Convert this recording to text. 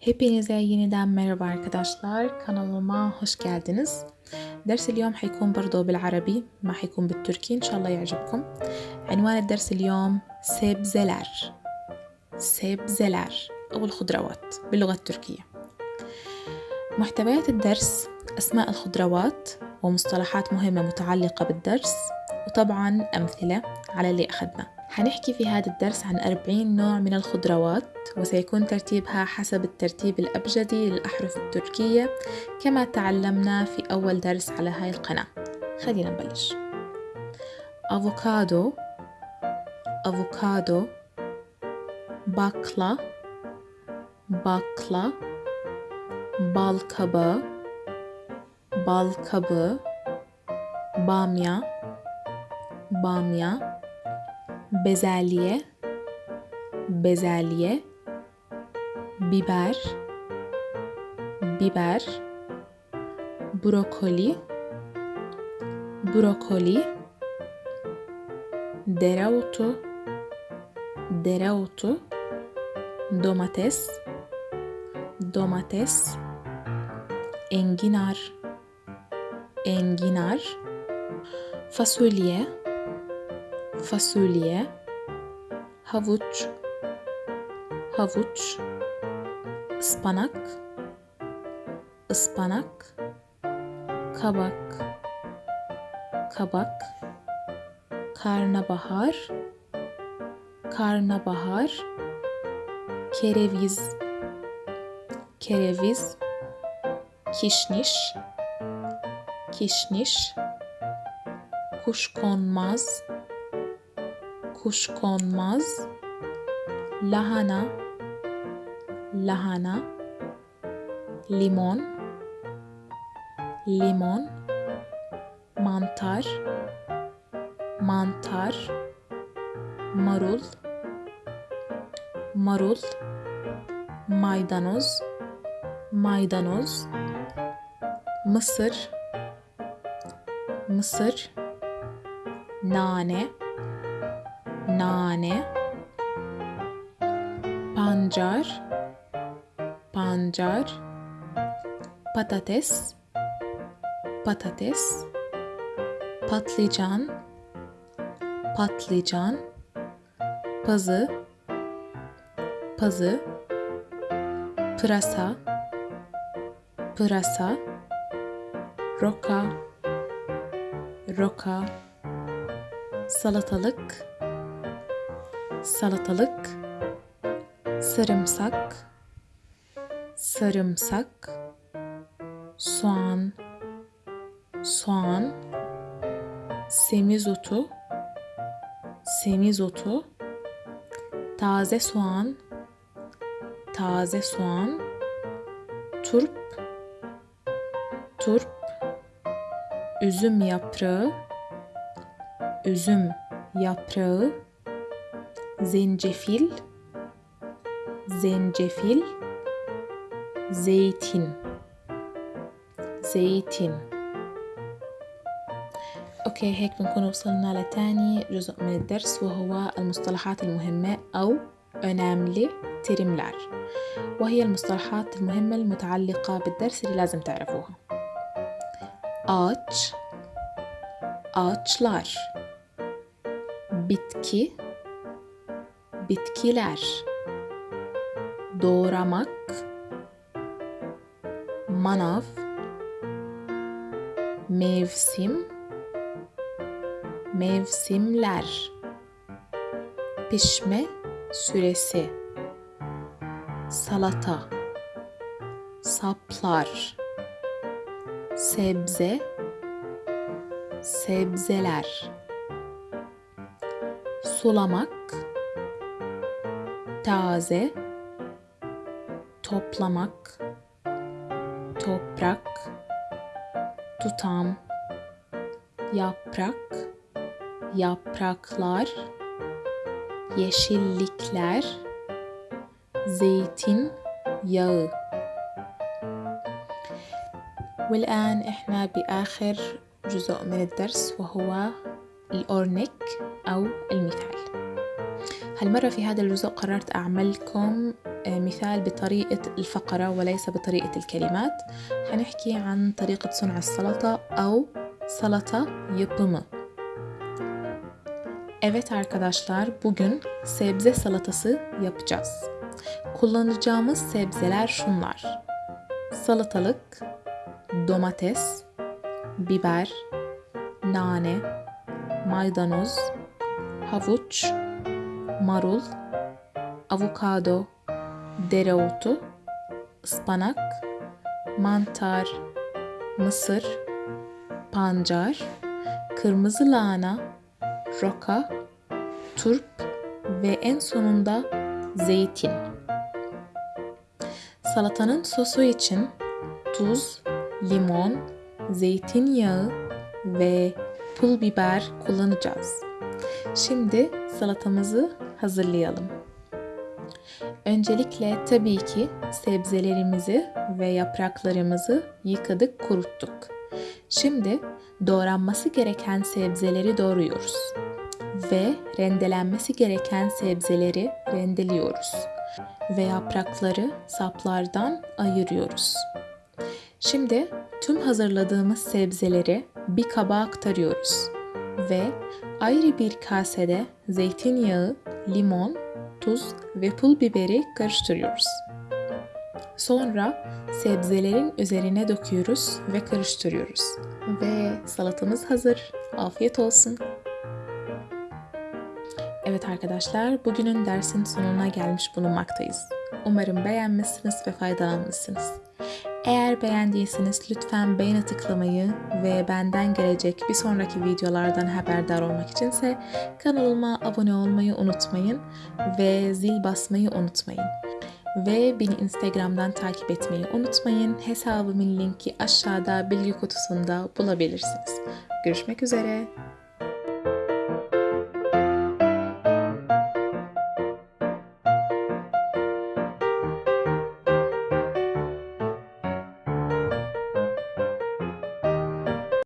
Hepinize yeniden merhaba arkadaşlar. Kanalıma hoş geldiniz. درس اليوم حيكون برضو بالعربي ما حيكون بالتركي إن شاء الله يعجبكم عنوان الدرس اليوم sebzeler. Sebzeler أو الخضروات باللغة التركية محتويات الدرس أسماء الخضروات ومصطلحات مهمة متعلقة بالدرس وطبعا أمثلة على اللي أخذنا حنحكي في هذا الدرس عن 40 نوع من الخضروات وسيكون ترتيبها حسب الترتيب الأبجدي للأحرف التركية كما تعلمنا في أول درس على هاي القناة. خلينا نبلش. أفوكادو أفوكادو bal kabağı bal kabağı bamya bamya bezelye bezelye biber biber brokoli brokoli dereotu dereotu domates domates enginar enginar fasulye fasulye havuç havuç ıspanak ıspanak kabak kabak karnabahar karnabahar kereviz kereviz kişniş kişniş kuşkonmaz kuşkonmaz lahana lahana limon limon mantar mantar marul marul maydanoz maydanoz mısır mısır nane nane pancar pancar patates patates patlıcan patlıcan pazı pazı pırasa pırasa roka roka salatalık salatalık sarımsak sarımsak soğan soğan semizotu semizotu taze soğan taze soğan turp turp üzüm yaprağı üzüm yaprağı zencefil zencefil zeytin زيتين. أوكي هيك بنكون وصلنا لتاني جزء من الدرس وهو المصطلحات المهمة أو önemli terimler وهي المصطلحات المهمة المتعلقة بالدرس اللي لازم تعرفوها. ağaç ağaçlar bitki bitkiler doğramak manav mevsim mevsimler pişme süresi salata saplar sebze sebzeler sulamak taze toplamak toprak tutam yaprak yapraklar yeşillikler زيتين ياغ والآن إحنا بآخر جزء من الدرس وهو الأورنيك أو المثال. هالمرة في هذا الجزء قررت أعملكم مثال بطريقة الفقرة وليس بطريقة الكلمات حنحكي عن طريقة صنع السلطة أو salata yapımı. Evet arkadaşlar, bugün sebze salatası yapacağız. Kullanacağımız sebzeler şunlar. Salatalık, domates, biber, nane, maydanoz, havuç, marul, avokado, dereotu, ıspanak, mantar, mısır, pancar, kırmızı lahana, roka, turp ve en sonunda zeytin. Salatanın sosu için tuz, limon, zeytinyağı ve pul biber kullanacağız. Şimdi salatamızı hazırlayalım. Öncelikle tabii ki sebzelerimizi ve yapraklarımızı yıkadık, kuruttuk. Şimdi doğranması gereken sebzeleri doğruyoruz ve rendelenmesi gereken sebzeleri rendeliyoruz ve yaprakları saplardan ayırıyoruz. Şimdi tüm hazırladığımız sebzeleri bir kaba aktarıyoruz ve ayrı bir kasede zeytinyağı, limon, tuz ve pul biberi karıştırıyoruz. Sonra sebzelerin üzerine döküyoruz ve karıştırıyoruz. Ve salatamız hazır. Afiyet olsun. Evet arkadaşlar, bugünün dersin sonuna gelmiş bulunmaktayız. Umarım beğenmişsiniz ve faydalanmışsınız. Eğer beğendiyseniz lütfen beğeni tıklamayı ve benden gelecek bir sonraki videolardan haberdar olmak içinse kanalıma abone olmayı unutmayın ve zil basmayı unutmayın. Ve beni Instagram'dan takip etmeyi unutmayın. Hesabımın linki aşağıda bilgi kutusunda bulabilirsiniz. Görüşmek üzere.